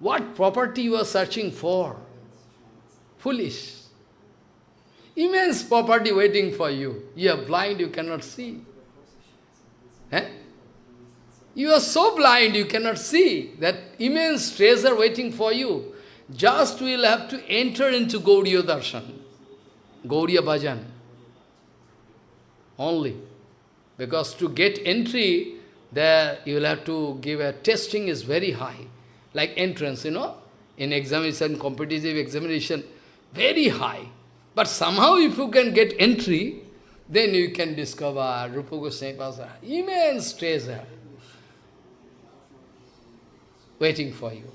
What property you are searching for? Foolish. Immense property waiting for you. You are blind, you cannot see. Eh? You are so blind, you cannot see that immense treasure waiting for you. Just will have to enter into Gauriya Darshan, Gauriya Bhajan. Only. Because to get entry, there you will have to give a testing is very high. Like entrance, you know, in examination, competitive examination, very high. But somehow if you can get entry, then you can discover Rupa Goswami Pasara, immense treasure waiting for you.